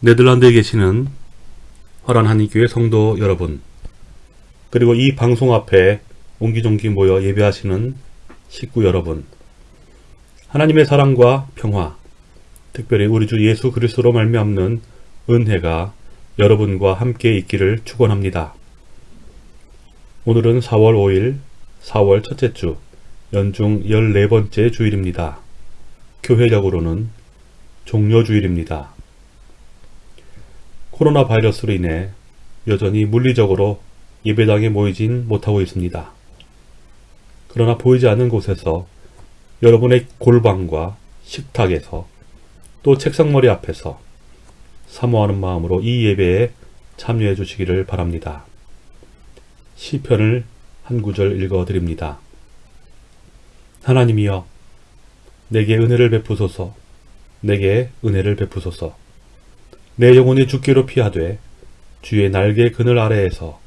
네덜란드에 계시는 화란 한인교회 성도 여러분, 그리고 이 방송 앞에 옹기종기 모여 예배하시는 식구 여러분, 하나님의 사랑과 평화, 특별히 우리 주 예수 그리스도로 말미암는 은혜가 여러분과 함께 있기를 축원합니다. 오늘은 4월 5일, 4월 첫째 주, 연중 14번째 주일입니다. 교회적으로는 종료주일입니다. 코로나 바이러스로 인해 여전히 물리적으로 예배당에 모이진 못하고 있습니다. 그러나 보이지 않는 곳에서 여러분의 골방과 식탁에서 또 책상머리 앞에서 사모하는 마음으로 이 예배에 참여해 주시기를 바랍니다. 시편을 한 구절 읽어 드립니다. 하나님이여 내게 은혜를 베푸소서 내게 은혜를 베푸소서 내 영혼이 죽기로 피하되 주의 날개 그늘 아래에서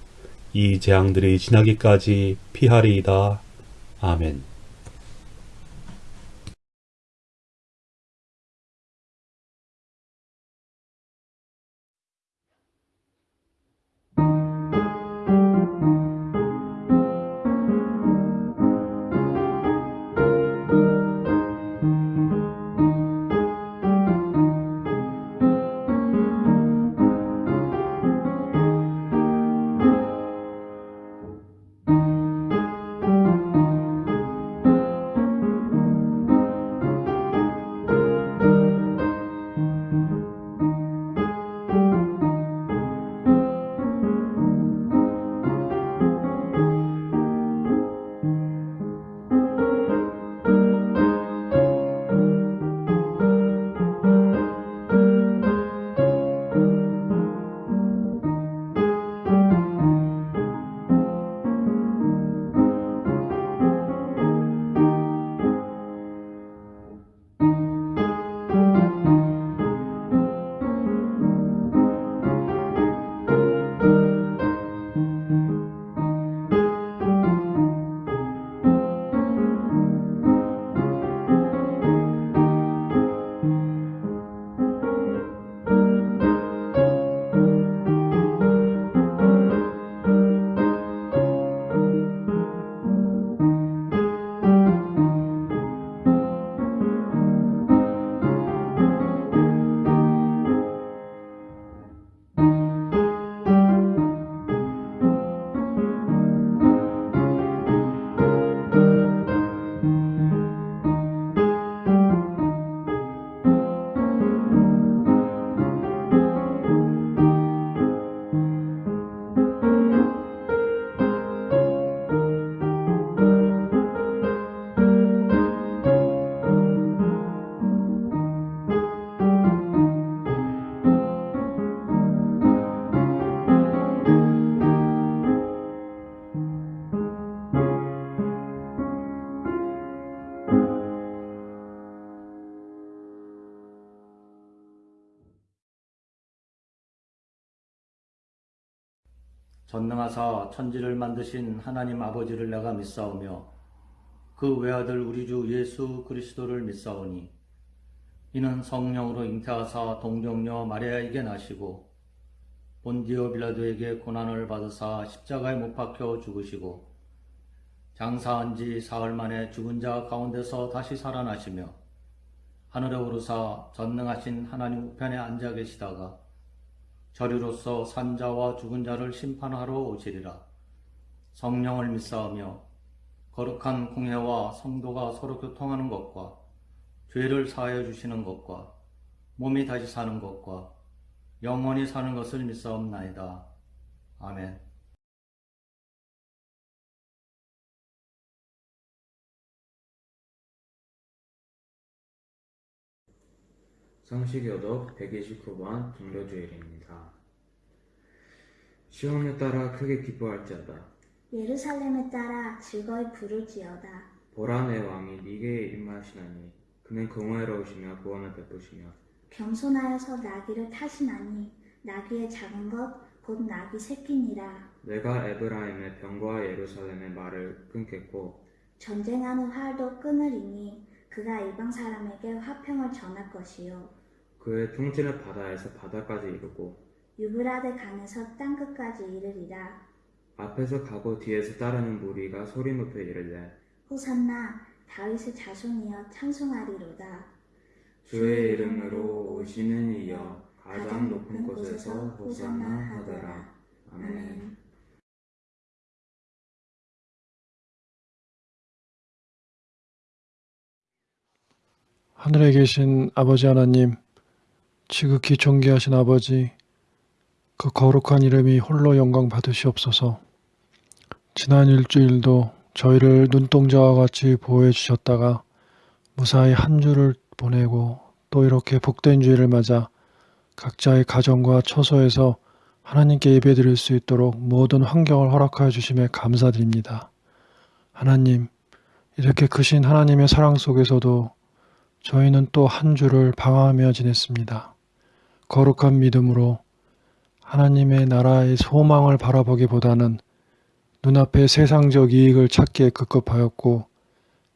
이 재앙들이 지나기까지 피하리이다. 아멘. 전능하사 천지를 만드신 하나님 아버지를 내가 믿사오며 그 외아들 우리 주 예수 그리스도를 믿사오니 이는 성령으로 잉태하사 동정녀 마리아에게 나시고 본디오 빌라도에게 고난을 받으사 십자가에 못 박혀 죽으시고 장사한 지 사흘 만에 죽은 자 가운데서 다시 살아나시며 하늘에 오르사 전능하신 하나님 우편에 앉아 계시다가 저리로서 산자와 죽은 자를 심판하러 오시리라. 성령을 믿사오며 거룩한 공회와 성도가 서로 교통하는 것과 죄를 사하여 주시는 것과 몸이 다시 사는 것과 영원히 사는 것을 믿사옵나이다. 아멘. 성시교독 129번 종료주일입니다. 시온을 따라 크게 기뻐할지어다. 예루살렘에 따라 즐거이 부를지어다. 보라 내 왕이 니게에 임하시나니 그는 공의로우시며 구원을 베푸시며 겸손하여서 나귀를 타시나니 나귀의 작은 것 곧 나귀 새끼니라. 내가 에브라임의 병과 예루살렘의 말을 끊겠고 전쟁하는 활도 끊으리니 그가 이방 사람에게 화평을 전할 것이요 그의 통치는 바다에서 바다까지 이르고 유브라데 강에서 땅 끝까지 이르리라. 앞에서 가고 뒤에서 따르는 무리가 소리 높여 이르되 호산나 다윗의 자손이여 찬송하리로다. 주의 이름으로 오시는 이여 가장 높은 곳에서 호산나 하더라. 아멘. 하늘에 계신 아버지 하나님, 지극히 존귀하신 아버지, 그 거룩한 이름이 홀로 영광 받으시옵소서. 지난 일주일도 저희를 눈동자와 같이 보호해 주셨다가 무사히 한 주를 보내고 또 이렇게 복된 주일을 맞아 각자의 가정과 처소에서 하나님께 예배드릴 수 있도록 모든 환경을 허락하여 주심에 감사드립니다. 하나님, 이렇게 크신 하나님의 사랑 속에서도 저희는 또 한 주를 방황하며 지냈습니다. 거룩한 믿음으로 하나님의 나라의 소망을 바라보기보다는 눈앞의 세상적 이익을 찾기에 급급하였고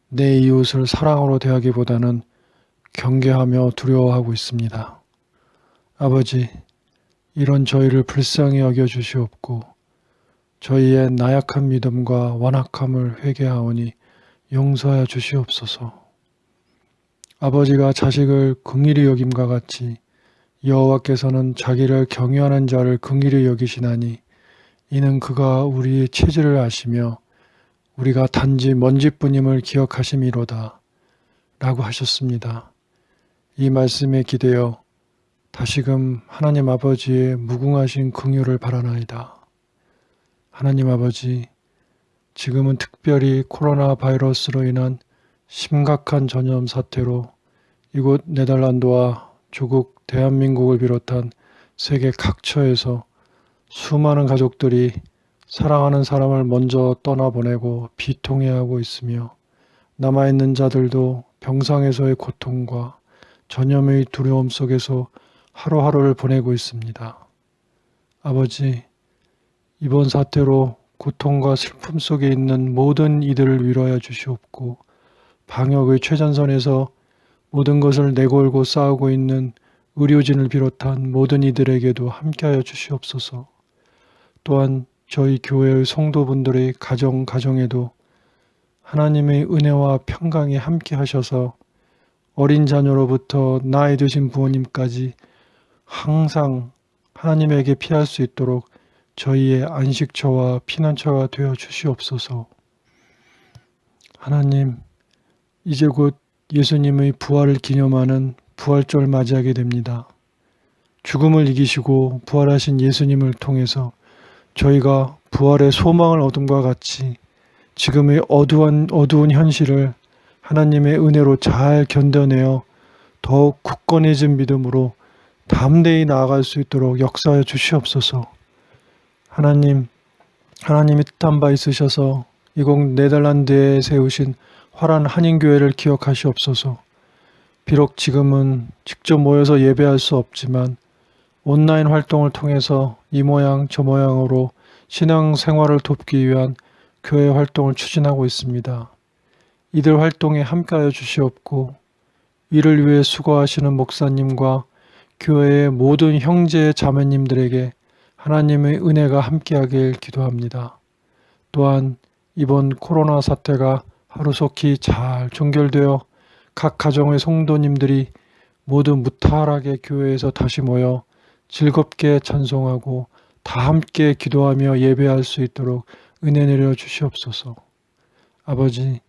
내 이웃을 사랑으로 대하기보다는 경계하며 두려워하고 있습니다. 아버지, 이런 저희를 불쌍히 여겨 주시옵고 저희의 나약한 믿음과 완악함을 회개하오니 용서하여 주시옵소서. 아버지가 자식을 긍일히 여김과 같이 여호와께서는 자기를 경유하는 자를 긍일히 여기시나니 이는 그가 우리의 체질을 아시며 우리가 단지 먼지뿐임을 기억하심이로다 라고 하셨습니다. 이 말씀에 기대어 다시금 하나님 아버지의 무궁하신 긍휼을 바라나이다. 하나님 아버지, 지금은 특별히 코로나 바이러스로 인한 심각한 전염 사태로 이곳 네덜란드와 조국 대한민국을 비롯한 세계 각처에서 수많은 가족들이 사랑하는 사람을 먼저 떠나보내고 비통해하고 있으며 남아있는 자들도 병상에서의 고통과 전염의 두려움 속에서 하루하루를 보내고 있습니다. 아버지, 이번 사태로 고통과 슬픔 속에 있는 모든 이들을 위로하여 주시옵고 방역의 최전선에서 모든 것을 내걸고 싸우고 있는 의료진을 비롯한 모든 이들에게도 함께하여 주시옵소서. 또한 저희 교회의 성도분들의 가정 가정에도 하나님의 은혜와 평강이 함께 하셔서 어린 자녀로부터 나이 드신 부모님까지 항상 하나님에게 피할 수 있도록 저희의 안식처와 피난처가 되어 주시옵소서. 하나님, 이제 곧 예수님의 부활을 기념하는 부활절 맞이하게 됩니다. 죽음을 이기시고 부활하신 예수님을 통해서 저희가 부활의 소망을 얻음과 같이 지금의 어두운, 어두운 현실을 하나님의 은혜로 잘 견뎌내어 더욱 굳건해진 믿음으로 담대히 나아갈 수 있도록 역사하여 주시옵소서. 하나님, 하나님이 뜻한 바 있으셔서 이곳 네덜란드에 세우신 화란 한인교회를 기억하시옵소서. 비록 지금은 직접 모여서 예배할 수 없지만 온라인 활동을 통해서 이 모양 저 모양으로 신앙 생활을 돕기 위한 교회 활동을 추진하고 있습니다. 이들 활동에 함께하여 주시옵고 이를 위해 수고하시는 목사님과 교회의 모든 형제 자매님들에게 하나님의 은혜가 함께하길 기도합니다. 또한 이번 코로나 사태가 하루속히 잘 종결되어 각 가정의 성도님들이 모두 무탈하게 교회에서 다시 모여 즐겁게 찬송하고 다 함께 기도하며 예배할 수 있도록 은혜 내려 주시옵소서. 아버지,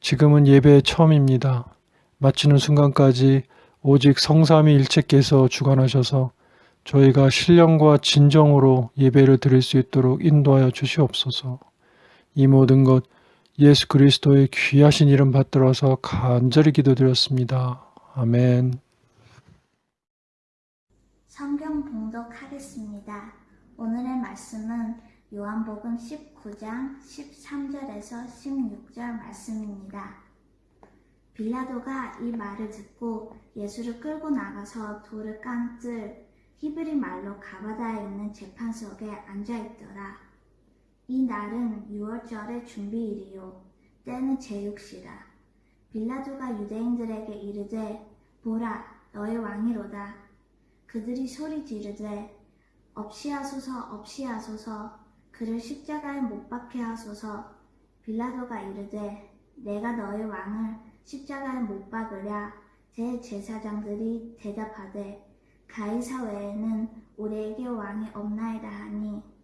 지금은 예배의 처음입니다. 마치는 순간까지 오직 성삼위 일체께서 주관하셔서 저희가 신령과 진정으로 예배를 드릴 수 있도록 인도하여 주시옵소서. 이 모든 것 예수 그리스도의 귀하신 이름 받들어서 간절히 기도드렸습니다. 아멘. 성경 봉독하겠습니다. 오늘의 말씀은 요한복음 19장 13절에서 16절 말씀입니다. 빌라도가 이 말을 듣고 예수를 끌고 나가서 돌을 깡뜰 히브리 말로 가바다에 있는 재판석에 앉아 있더라. 이 날은 6월절의 준비일이요. 때는 제육시라. 빌라도가 유대인들에게 이르되 보라 너의 왕이로다. 그들이 소리 지르되 없이 하소서 없이 하소서. 그를 십자가에 못 박게 하소서. 빌라도가 이르되 내가 너의 왕을 십자가에 못 박으랴. 대제사장들이 대답하되 가이사 외에는 우리에게 왕이 없나이다 하니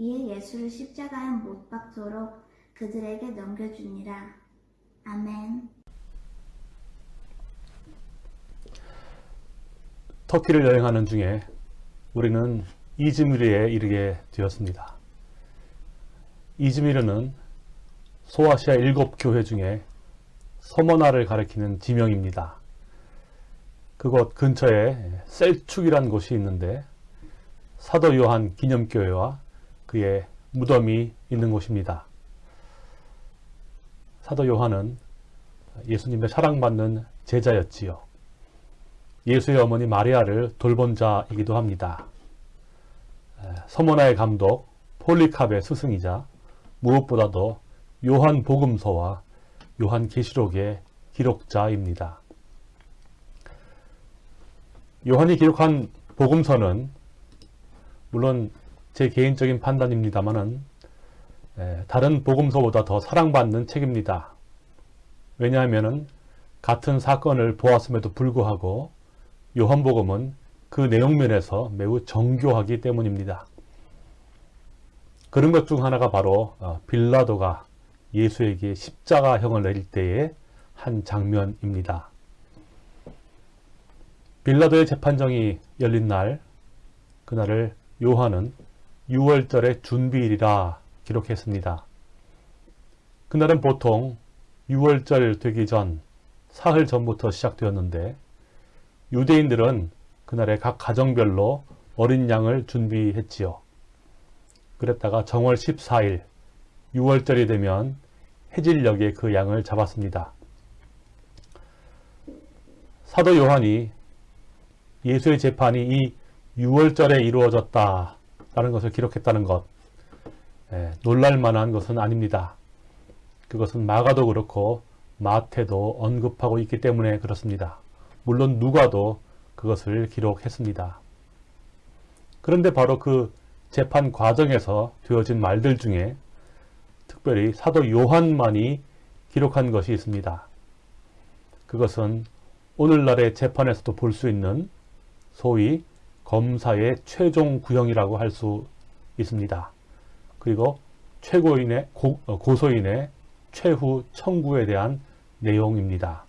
이에 예수를 십자가에 못 박도록 그들에게 넘겨주니라. 아멘. 터키를 여행하는 중에 우리는 이즈미르에 이르게 되었습니다. 이즈미르는 소아시아 일곱 교회 중에 서머나를 가리키는 지명입니다. 그곳 근처에 셀축이란 곳이 있는데 사도 요한 기념교회와 그의 무덤이 있는 곳입니다. 사도 요한은 예수님의 사랑받는 제자였지요. 예수의 어머니 마리아를 돌본 자이기도 합니다. 서머나의 감독 폴리캅의 스승이자 무엇보다도 요한 복음서와 요한 계시록의 기록자입니다. 요한이 기록한 복음서는 물론 제 개인적인 판단입니다만은 다른 복음서보다 더 사랑받는 책입니다. 왜냐하면 같은 사건을 보았음에도 불구하고 요한복음은 그 내용면에서 매우 정교하기 때문입니다. 그런 것 중 하나가 바로 어, 빌라도가 예수에게 십자가형을 내릴 때의 한 장면입니다. 빌라도의 재판정이 열린 날, 그날을 요한은 6월절의 준비일이라 기록했습니다. 그날은 보통 6월절 되기 전 사흘 전부터 시작되었는데 유대인들은 그날에 각 가정별로 어린 양을 준비했지요. 그랬다가 정월 14일 6월절이 되면 해질녘에 그 양을 잡았습니다. 사도 요한이 예수의 재판이 이 6월절에 이루어졌다 라는 것을 기록했다는 것 예, 놀랄만한 것은 아닙니다. 그것은 마가도 그렇고 마태도 언급하고 있기 때문에 그렇습니다. 물론 누가도 그것을 기록했습니다. 그런데 바로 그 재판 과정에서 되어진 말들 중에 특별히 사도 요한만이 기록한 것이 있습니다. 그것은 오늘날의 재판에서도 볼 수 있는 소위 검사의 최종 구형이라고 할 수 있습니다. 그리고 최고인의 고, 어, 고소인의 최후 청구에 대한 내용입니다.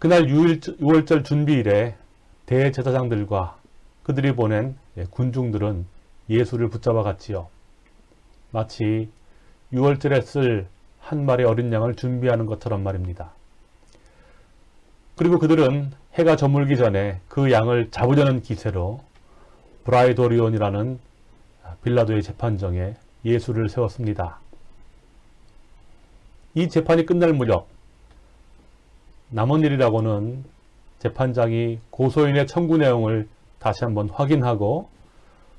그날 6월절 준비일에 대제사장들과 그들이 보낸 예, 군중들은 예수를 붙잡아 갔지요. 마치 6월절에 쓸 한 마리 어린 양을 준비하는 것처럼 말입니다. 그리고 그들은 해가 저물기 전에 그 양을 잡으려는 기세로 브라이도리온이라는 빌라도의 재판정에 예수를 세웠습니다. 이 재판이 끝날 무렵 남은 일이라고는 재판장이 고소인의 청구 내용을 다시 한번 확인하고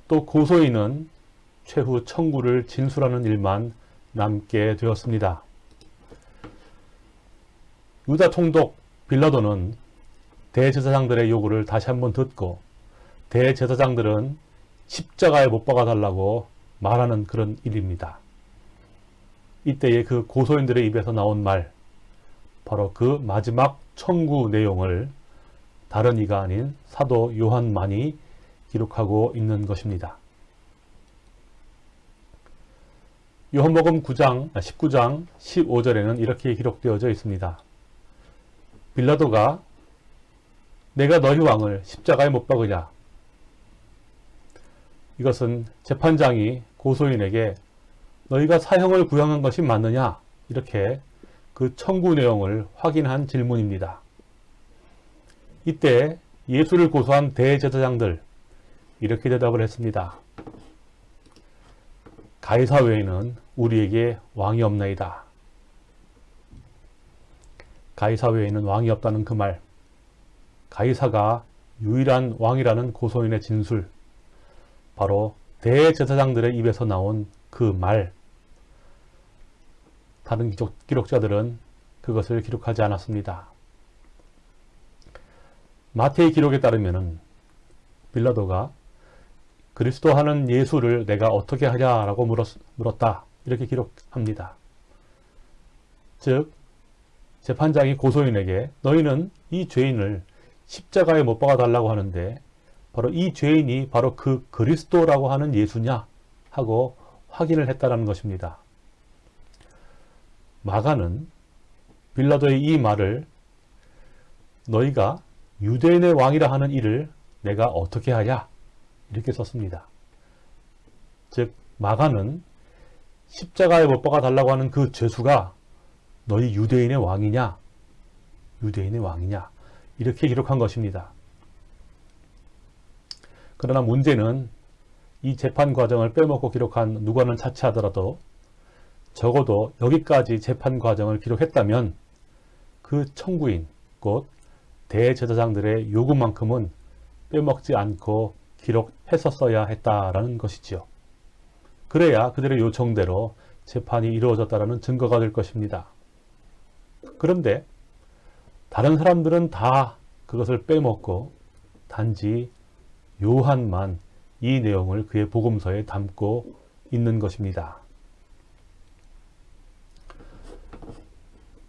또 고소인은 최후 청구를 진술하는 일만 남게 되었습니다. 유다 총독 빌라도는 대제사장들의 요구를 다시 한번 듣고 대제사장들은 십자가에 못 박아달라고 말하는 그런 일입니다. 이때에 그 고소인들의 입에서 나온 말, 바로 그 마지막 청구 내용을 다른 이가 아닌 사도 요한만이 기록하고 있는 것입니다. 요한복음 9장, 19장 15절에는 이렇게 기록되어져 있습니다. 빌라도가 내가 너희 왕을 십자가에 못 박으냐? 이것은 재판장이 고소인에게 너희가 사형을 구형한 것이 맞느냐? 이렇게 그 청구 내용을 확인한 질문입니다. 이때 예수를 고소한 대제사장들 이렇게 대답을 했습니다. 가이사 외에는 우리에게 왕이 없나이다. 가이사 외에는 왕이 없다는 그 말. 가이사가 유일한 왕이라는 고소인의 진술. 바로 대제사장들의 입에서 나온 그 말. 다른 기록, 기록자들은 그것을 기록하지 않았습니다. 마태의 기록에 따르면은 빌라도가 그리스도 하는 예수를 내가 어떻게 하냐라고 물었, 물었다. 이렇게 기록합니다. 즉 재판장이 고소인에게 너희는 이 죄인을 십자가에 못 박아 달라고 하는데 바로 이 죄인이 바로 그 그리스도라고 하는 예수냐 하고 확인을 했다라는 것입니다. 마가는 빌라도의 이 말을 너희가 유대인의 왕이라 하는 일을 내가 어떻게 하냐 이렇게 썼습니다. 즉 마가는 십자가에 못 박아 달라고 하는 그 죄수가 너희 유대인의 왕이냐 유대인의 왕이냐 이렇게 기록한 것입니다. 그러나 문제는 이 재판 과정을 빼먹고 기록한 누가는 차치하더라도 적어도 여기까지 재판 과정을 기록했다면 그 청구인 곧 대제사장들의 요구만큼은 빼먹지 않고 기록했었어야 했다라는 것이지요. 그래야 그들의 요청대로 재판이 이루어졌다라는 증거가 될 것입니다. 그런데 다른 사람들은 다 그것을 빼먹고 단지 요한만 이 내용을 그의 복음서에 담고 있는 것입니다.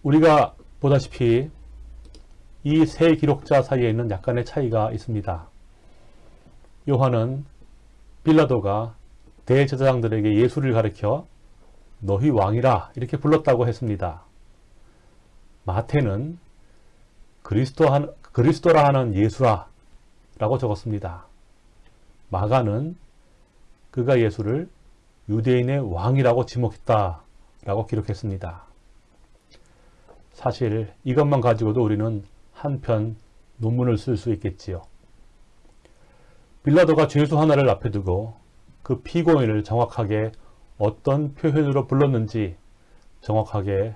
우리가 보다시피 이 세 기록자 사이에는 약간의 차이가 있습니다. 요한은 빌라도가 대제사장들에게 예수를 가르쳐 너희 왕이라 이렇게 불렀다고 했습니다. 마태는 그리스도 한, 그리스도라 하는 예수라 라고 적었습니다. 마가는 그가 예수를 유대인의 왕이라고 지목했다 라고 기록했습니다. 사실 이것만 가지고도 우리는 한편 논문을 쓸 수 있겠지요. 빌라도가 죄수 하나를 앞에 두고 그 피고인을 정확하게 어떤 표현으로 불렀는지 정확하게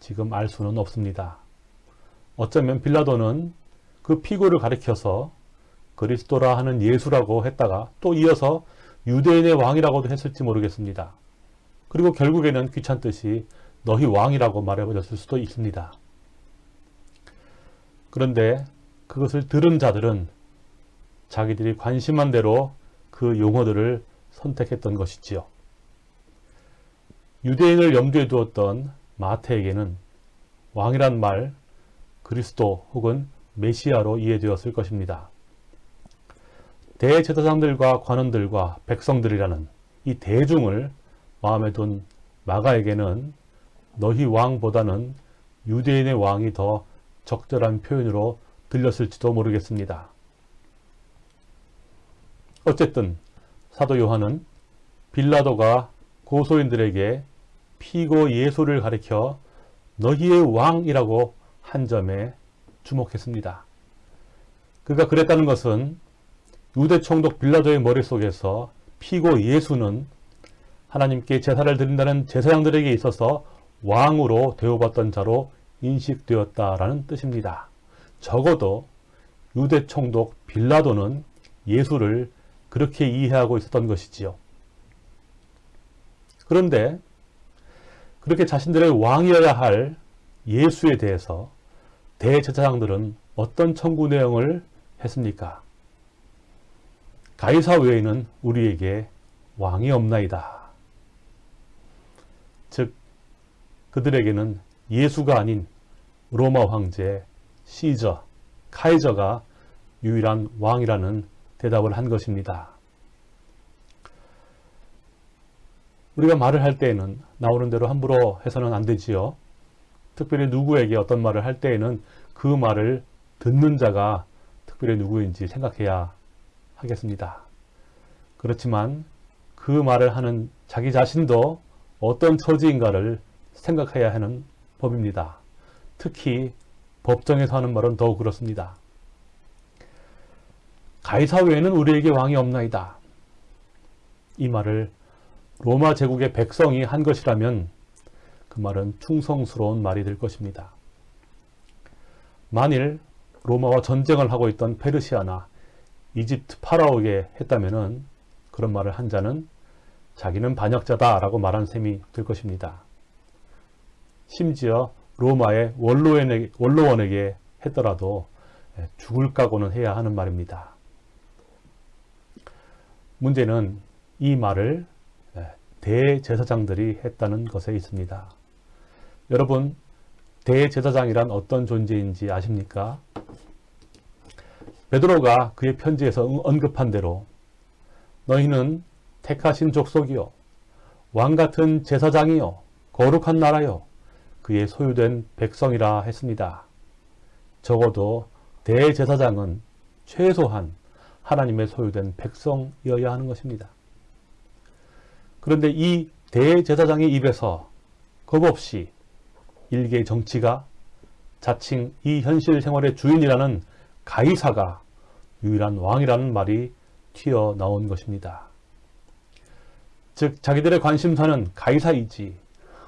지금 알 수는 없습니다. 어쩌면 빌라도는 그 피고를 가리켜서 그리스도라 하는 예수라고 했다가 또 이어서 유대인의 왕이라고도 했을지 모르겠습니다. 그리고 결국에는 귀찮듯이 너희 왕이라고 말해버렸을 수도 있습니다. 그런데 그것을 들은 자들은 자기들이 관심한 대로 그 용어들을 선택했던 것이지요. 유대인을 염두에 두었던 마태에게는 왕이란 말 그리스도 혹은 메시아로 이해되었을 것입니다. 대제사장들과 관원들과 백성들이라는 이 대중을 마음에 둔 마가에게는 너희 왕보다는 유대인의 왕이 더 적절한 표현으로 들렸을지도 모르겠습니다. 어쨌든 사도 요한은 빌라도가 고소인들에게 피고 예수를 가리켜 너희의 왕이라고 한 점에 주목했습니다. 그가 그랬다는 것은 유대 총독 빌라도의 머릿속에서 피고 예수는 하나님께 제사를 드린다는 제사장들에게 있어서 왕으로 대우받던 자로 인식되었다라는 뜻입니다. 적어도 유대 총독 빌라도는 예수를 그렇게 이해하고 있었던 것이지요. 그런데 그렇게 자신들의 왕이어야 할 예수에 대해서 대제사장들은 어떤 청구 내용을 했습니까? 가이사 외에는 우리에게 왕이 없나이다. 즉 그들에게는 예수가 아닌 로마 황제 시저, 카이저가 유일한 왕이라는 대답을 한 것입니다. 우리가 말을 할 때에는 나오는 대로 함부로 해서는 안 되지요. 특별히 누구에게 어떤 말을 할 때에는 그 말을 듣는 자가 특별히 누구인지 생각해야 하겠습니다. 그렇지만 그 말을 하는 자기 자신도 어떤 처지인가를 생각해야 하는 법입니다. 특히 법정에서 하는 말은 더욱 그렇습니다. 가이사 외에는 우리에게 왕이 없나이다. 이 말을 로마 제국의 백성이 한 것이라면 그 말은 충성스러운 말이 될 것입니다. 만일 로마와 전쟁을 하고 있던 페르시아나 이집트 파라오에게 했다면 그런 말을 한 자는 자기는 반역자다 라고 말한 셈이 될 것입니다. 심지어 로마의 원로원에게, 원로원에게 했더라도 예, 죽을 각오는 해야 하는 말입니다. 문제는 이 말을 예, 대제사장들이 했다는 것에 있습니다. 여러분, 대제사장이란 어떤 존재인지 아십니까? 베드로가 그의 편지에서 언급한 대로 너희는 택하신 족속이요 왕 같은 제사장이요 거룩한 나라요 그의 소유된 백성이라 했습니다. 적어도 대제사장은 최소한 하나님의 소유된 백성이어야 하는 것입니다. 그런데 이 대제사장의 입에서 겁없이 일개의 정치가 자칭 이 현실 생활의 주인이라는 가이사가 유일한 왕이라는 말이 튀어나온 것입니다. 즉 자기들의 관심사는 가이사이지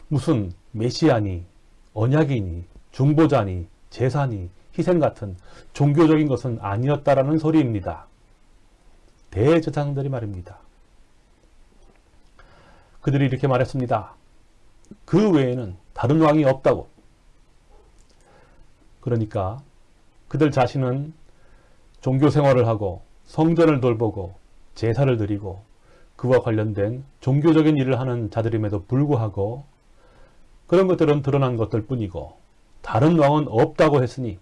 무슨 메시아니 언약이니 중보자니 제사니 희생 같은 종교적인 것은 아니었다라는 소리입니다. 대제사장들이 말입니다. 그들이 이렇게 말했습니다. 그 외에는 다른 왕이 없다고. 그러니까 그들 자신은 종교 생활을 하고 성전을 돌보고 제사를 드리고 그와 관련된 종교적인 일을 하는 자들임에도 불구하고 그런 것들은 드러난 것들 뿐이고 다른 왕은 없다고 했으니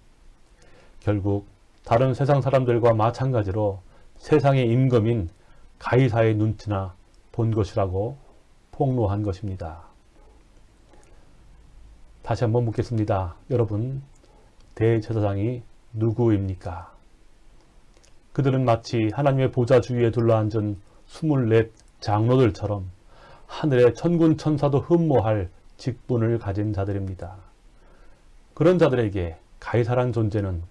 결국 다른 세상 사람들과 마찬가지로 세상의 임금인 가이사의 눈치나 본 것이라고 폭로한 것입니다. 다시 한번 묻겠습니다. 여러분, 대제사장이 누구입니까? 그들은 마치 하나님의 보좌 주위에 둘러앉은 24 장로들처럼 하늘의 천군 천사도 흠모할 직분을 가진 자들입니다. 그런 자들에게 가이사란 존재는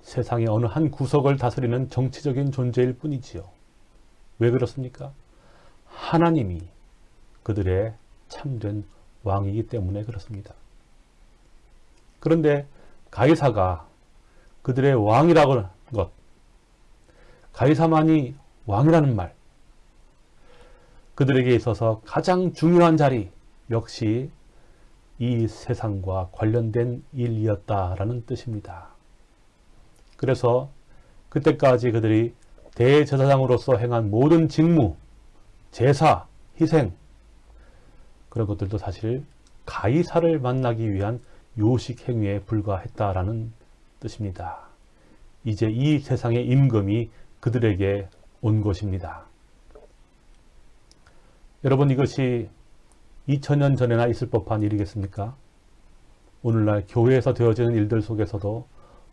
세상의 어느 한 구석을 다스리는 정치적인 존재일 뿐이지요. 왜 그렇습니까? 하나님이 그들의 참된 왕이기 때문에 그렇습니다. 그런데 가이사가 그들의 왕이라고 하는 것, 가이사만이 왕이라는 말, 그들에게 있어서 가장 중요한 자리 역시 이 세상과 관련된 일이었다라는 뜻입니다. 그래서 그때까지 그들이 대제사장으로서 행한 모든 직무, 제사, 희생 그런 것들도 사실 가이사를 만나기 위한 요식 행위에 불과했다라는 뜻입니다. 이제 이 세상의 임금이 그들에게 온 것입니다. 여러분 이것이 2000년 전에나 있을 법한 일이겠습니까? 오늘날 교회에서 되어지는 일들 속에서도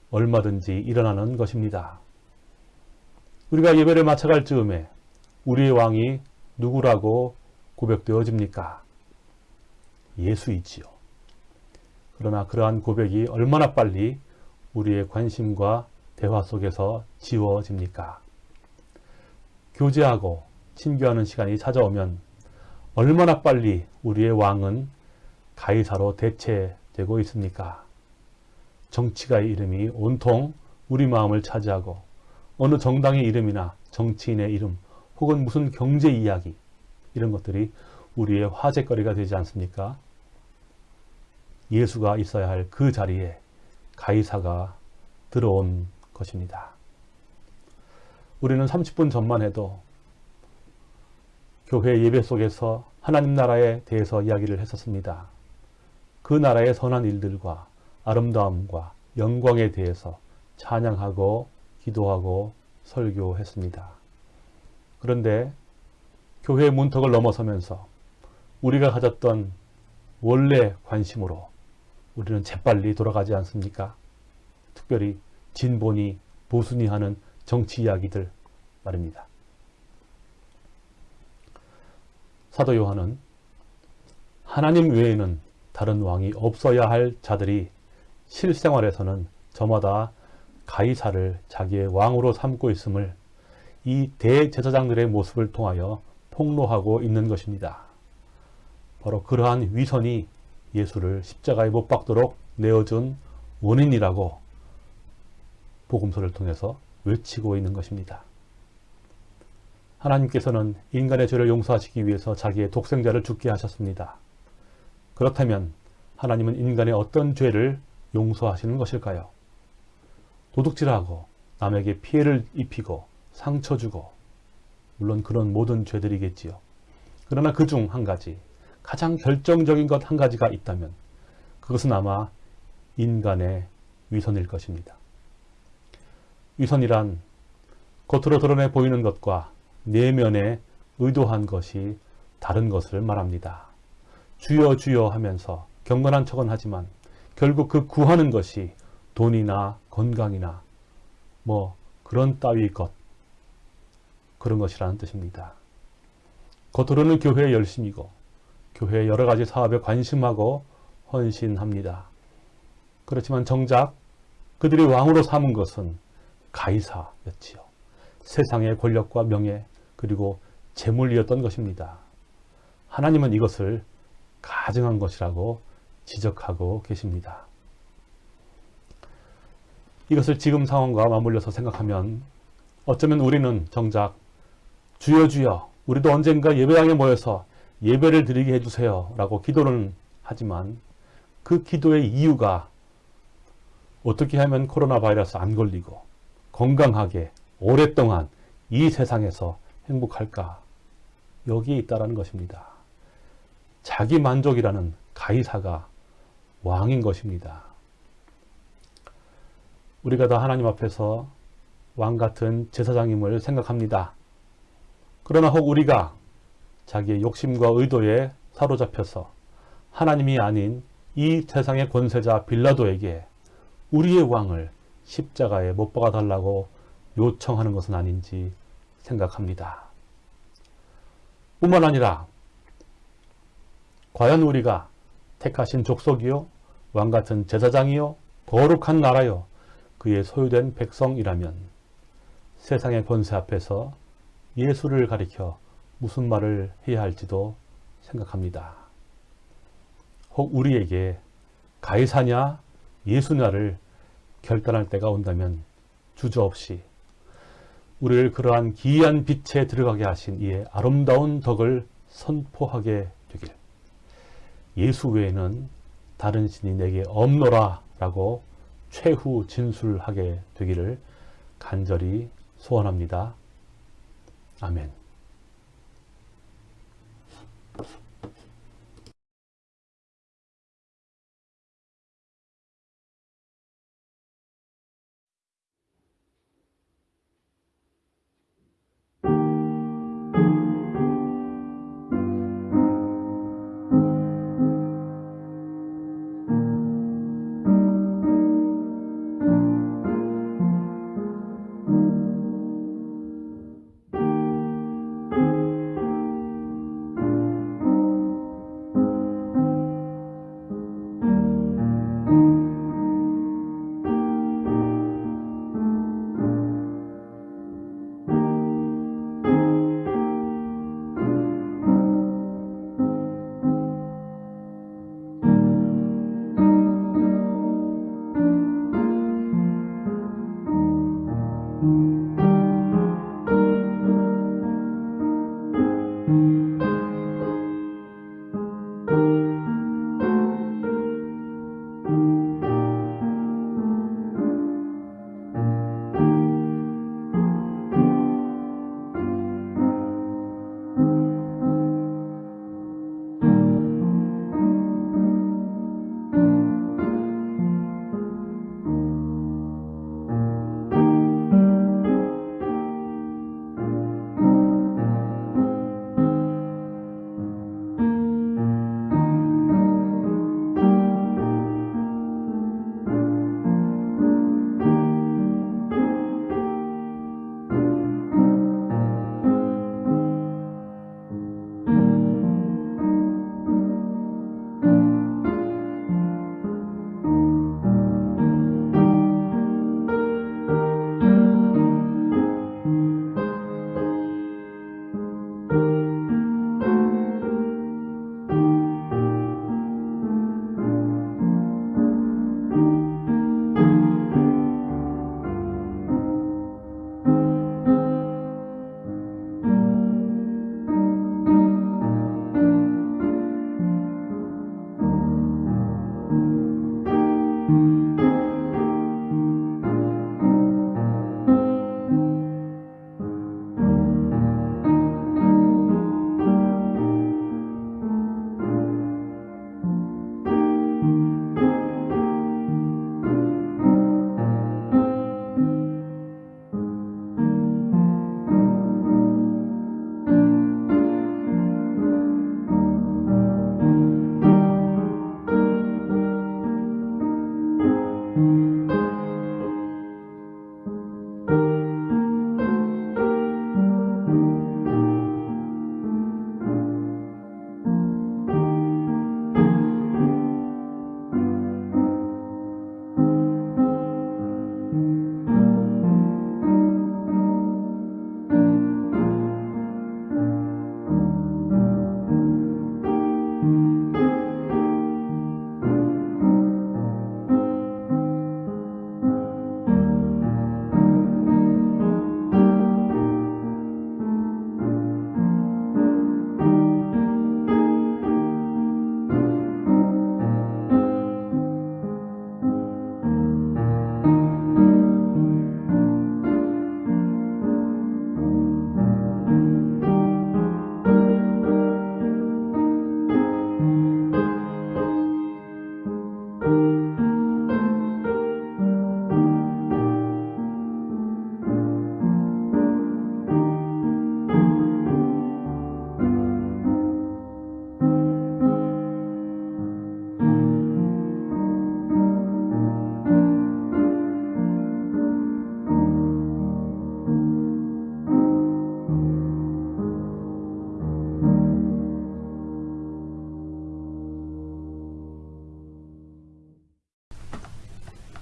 얼마든지 일어나는 것입니다. 우리가 예배를 마쳐갈 즈음에 우리의 왕이 누구라고 고백되어집니까? 예수이지요. 그러나 그러한 고백이 얼마나 빨리 우리의 관심과 대화 속에서 지워집니까? 교제하고 친교하는 시간이 찾아오면 얼마나 빨리 우리의 왕은 가이사로 대체되고 있습니까? 정치가의 이름이 온통 우리 마음을 차지하고 어느 정당의 이름이나 정치인의 이름 혹은 무슨 경제 이야기 이런 것들이 우리의 화제거리가 되지 않습니까? 예수가 있어야 할 그 자리에 가이사가 들어온 것입니다. 우리는 30분 전만 해도 교회 예배 속에서 하나님 나라에 대해서 이야기를 했었습니다. 그 나라의 선한 일들과 아름다움과 영광에 대해서 찬양하고 기도하고 설교했습니다. 그런데 교회 문턱을 넘어서면서 우리가 가졌던 원래 관심으로 우리는 재빨리 돌아가지 않습니까? 특별히 진보니 보수니 하는 정치 이야기들 말입니다. 사도 요한은 하나님 외에는 다른 왕이 없어야 할 자들이 실생활에서는 저마다 가이사를 자기의 왕으로 삼고 있음을 이 대제사장들의 모습을 통하여 폭로하고 있는 것입니다. 바로 그러한 위선이 예수를 십자가에 못 박도록 내어준 원인이라고 복음서를 통해서 외치고 있는 것입니다. 하나님께서는 인간의 죄를 용서하시기 위해서 자기의 독생자를 죽게 하셨습니다. 그렇다면 하나님은 인간의 어떤 죄를 용서하시는 것일까요? 도둑질하고 남에게 피해를 입히고 상처 주고 물론 그런 모든 죄들이겠지요. 그러나 그 중 한 가지 가장 결정적인 것 한 가지가 있다면 그것은 아마 인간의 위선일 것입니다. 위선이란 겉으로 드러내 보이는 것과 내면에 의도한 것이 다른 것을 말합니다. 주여 주여 하면서 경건한 척은 하지만 결국 그 구하는 것이 돈이나 건강이나 뭐 그런 따위 것 그런 것이라는 뜻입니다. 겉으로는 교회에 열심이고 교회의 여러 가지 사업에 관심하고 헌신합니다. 그렇지만 정작 그들이 왕으로 삼은 것은 가이사였지요. 세상의 권력과 명예 그리고 재물이었던 것입니다. 하나님은 이것을 가증한 것이라고 지적하고 계십니다. 이것을 지금 상황과 맞물려서 생각하면 어쩌면 우리는 정작 주여 주여 우리도 언젠가 예배당에 모여서 예배를 드리게 해주세요 라고 기도는 하지만 그 기도의 이유가 어떻게 하면 코로나 바이러스 안 걸리고 건강하게 오랫동안 이 세상에서 행복할까 여기에 있다라는 것입니다. 자기 만족이라는 가이사가 왕인 것입니다. 우리가 다 하나님 앞에서 왕 같은 제사장임을 생각합니다. 그러나 혹 우리가 자기의 욕심과 의도에 사로잡혀서 하나님이 아닌 이 세상의 권세자 빌라도에게 우리의 왕을 십자가에 못 박아 달라고 요청하는 것은 아닌지 생각합니다. 뿐만 아니라 과연 우리가 택하신 족속이요? 왕 같은 제사장이요? 거룩한 나라요? 그의 소유된 백성이라면 세상의 권세 앞에서 예수를 가리켜 무슨 말을 해야 할지도 생각합니다. 혹 우리에게 가이사냐 예수냐를 결단할 때가 온다면 주저없이 우리를 그러한 기이한 빛에 들어가게 하신 이의 아름다운 덕을 선포하게 되길 예수 외에는 다른 신이 내게 없노라 라고 최후 진술하게 되기를 간절히 소원합니다. 아멘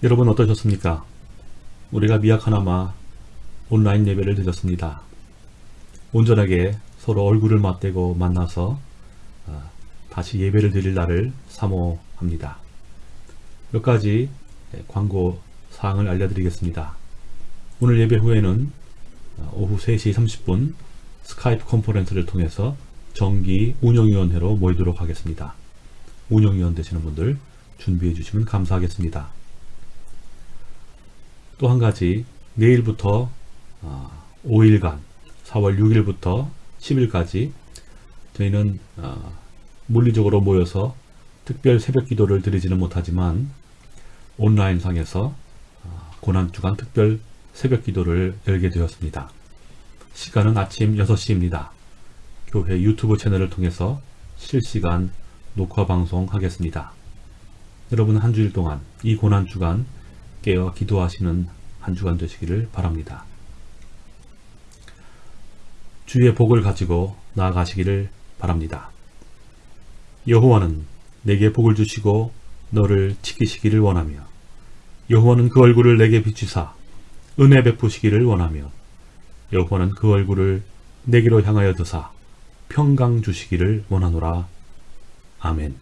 여러분 어떠셨습니까? 우리가 미약하나마 온라인 예배를 드렸습니다. 온전하게 서로 얼굴을 맞대고 만나서 어, 다시 예배를 드릴 날을 사모합니다. 몇 가지 예, 광고 사항을 알려드리겠습니다. 오늘 예배 후에는 어, 오후 3시 30분 스카이프 컨퍼런스를 통해서 정기 운영위원회로 모이도록 하겠습니다. 운영위원 되시는 분들 준비해 주시면 감사하겠습니다. 또 한 가지 내일부터 어, 5일간 4월 6일부터 10일까지 저희는 어, 물리적으로 모여서 특별 새벽 기도를 드리지는 못하지만 온라인 상에서 어, 고난주간 특별 새벽 기도를 열게 되었습니다. 시간은 아침 6시입니다. 교회 유튜브 채널을 통해서 실시간 녹화 방송하겠습니다. 여러분 한 주일 동안 이 고난주간 깨어 기도하시는 한 주간 되시기를 바랍니다. 주의 복을 가지고 나아가시기를 바랍니다. 여호와는 내게 복을 주시고 너를 지키시기를 원하며 여호와는 그 얼굴을 내게 비추사 은혜 베푸시기를 원하며 여호와는 그 얼굴을 내게로 향하여 드사 평강 주시기를 원하노라. 아멘